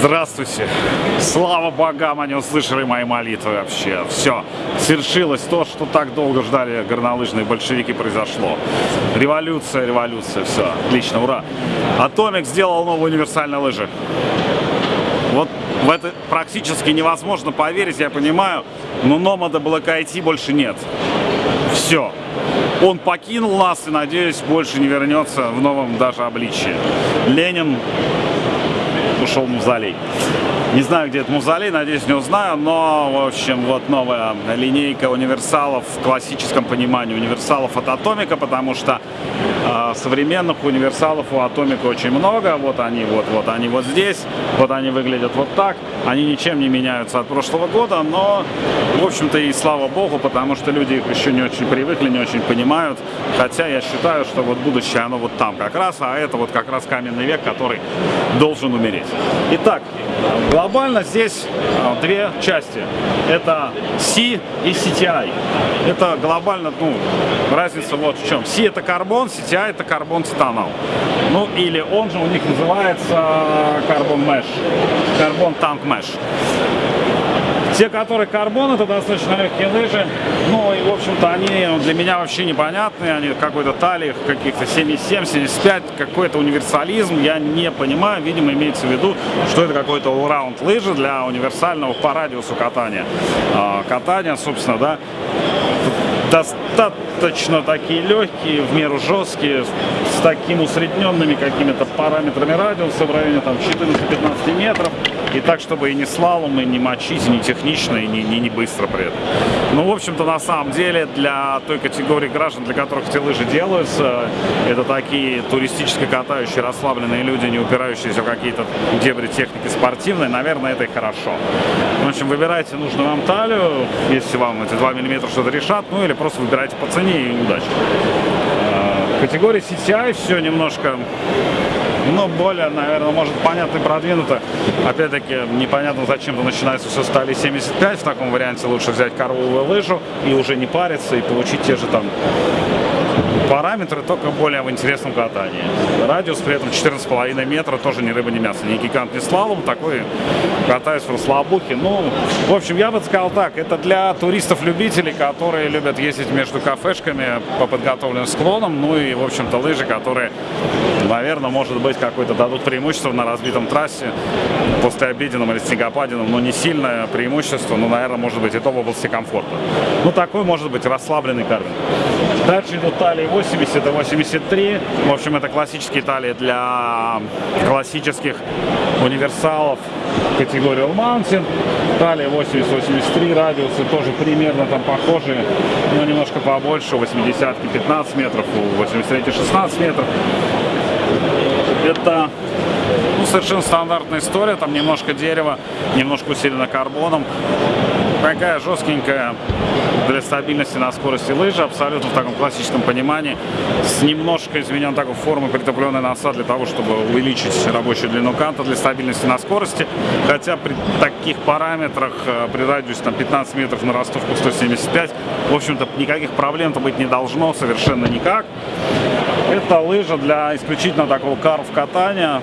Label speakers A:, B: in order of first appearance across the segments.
A: Здравствуйте. Слава богам, они услышали мои молитвы вообще. Все. Свершилось то, что так долго ждали горнолыжные большевики, произошло. Революция, революция, все. Отлично, ура. Атомик сделал новые универсальные лыжи. Вот в это практически невозможно поверить, я понимаю, но Номада Black IT больше нет. Все. Он покинул нас и, надеюсь, больше не вернется в новом даже обличии. Ленин ушел мавзолей. Не знаю, где этот мавзолей, надеюсь, не узнаю, но, в общем, вот новая линейка универсалов в классическом понимании универсалов от Атомика, потому что современных универсалов у Атомика очень много. Вот они, вот, вот они вот здесь, вот они выглядят вот так. Они ничем не меняются от прошлого года, но, в общем-то, и слава богу, потому что люди их еще не очень привыкли, не очень понимают. Хотя я считаю, что вот будущее, оно вот там как раз, а это вот как раз каменный век, который должен умереть. Итак, глобально здесь а, две части. Это C и CTI. Это глобально, ну, разница вот в чем. C это карбон, CTI это карбон титанал. Ну, или он же у них называется карбон mesh, карбон танк mesh. Те, которые карбон, это достаточно легкие лыжи. Ну и, в общем-то, они для меня вообще непонятные. Они какой-то талии, каких-то 77, 75, какой-то универсализм. Я не понимаю. Видимо, имеется в виду, что это какой-то all-round лыжи для универсального по радиусу катания. А, катания, собственно, да, достаточно такие легкие, в меру жесткие, с такими усредненными какими-то параметрами радиуса в районе там 14-15 метров. И так, чтобы и не слалом, и не мочить, и не технично, и не, не, не быстро при этом. Ну, в общем-то, на самом деле, для той категории граждан, для которых эти лыжи делаются, это такие туристически катающие, расслабленные люди, не упирающиеся в какие-то дебри техники спортивной, наверное, это и хорошо. В общем, выбирайте нужную вам талию, если вам эти 2 мм что-то решат, ну или просто выбирайте по цене и удачи. В категории CTI все немножко но более, наверное, может понятно и продвинуто. Опять-таки, непонятно, зачем-то начинается все стали 75. В таком варианте лучше взять коровую лыжу и уже не париться и получить те же там параметры, только более в интересном катании. Радиус при этом 14,5 метра, тоже ни рыба, ни мясо. Ни гигант, ни слалом, такой катаюсь в расслабухе. Ну, в общем, я бы сказал так, это для туристов-любителей, которые любят ездить между кафешками по подготовленным склонам, ну и, в общем-то, лыжи, которые, наверное, может быть, какое-то дадут преимущество на разбитом трассе после обеденном или снегопаденном, но не сильное преимущество, но, наверное, может быть, и то в области комфорта. Ну, такой может быть расслабленный карвинг. Дальше идут талии 80 и 83. В общем, это классические талии для классических универсалов категории All Mountain. Талия 80-83, радиусы тоже примерно там похожие, но немножко побольше. У 80 15 метров, у 83 16 метров. Это ну, совершенно стандартная история, там немножко дерева, немножко усилено карбоном. Такая жесткенькая для стабильности на скорости лыжи, абсолютно в таком классическом понимании, с немножко изменен такой формы притопленной носа для того, чтобы увеличить рабочую длину канта для стабильности на скорости, хотя при таких параметрах, э, при радиусе там, 15 метров на ростовку 175, в общем-то никаких проблем-то быть не должно, совершенно никак. Это лыжа для исключительно такого карв-катания.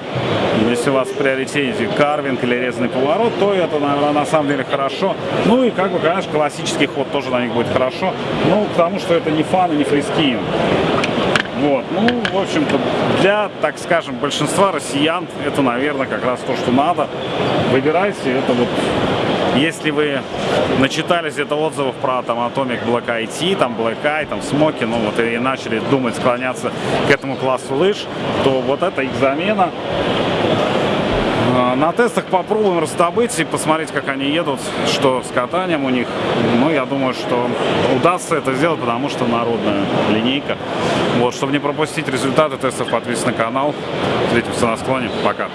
A: Если у вас в приоритете карвинг или резанный поворот, то это, наверное, на самом деле хорошо. Ну и, как бы, конечно, классический ход тоже на них будет хорошо. Ну, потому что это не фан и не фрискин. Вот, ну, в общем-то, для, так скажем, большинства россиян это, наверное, как раз то, что надо. Выбирайте, это вот если вы начитались где-то отзывов про там Atomic Black IT, там Black Eye, там Smoky, ну вот и начали думать, склоняться к этому классу лыж, то вот это их замена. А, на тестах попробуем раздобыть и посмотреть, как они едут, что с катанием у них. Ну, я думаю, что удастся это сделать, потому что народная линейка. Вот, чтобы не пропустить результаты тестов, подписывайтесь на канал. Встретимся на склоне. Пока.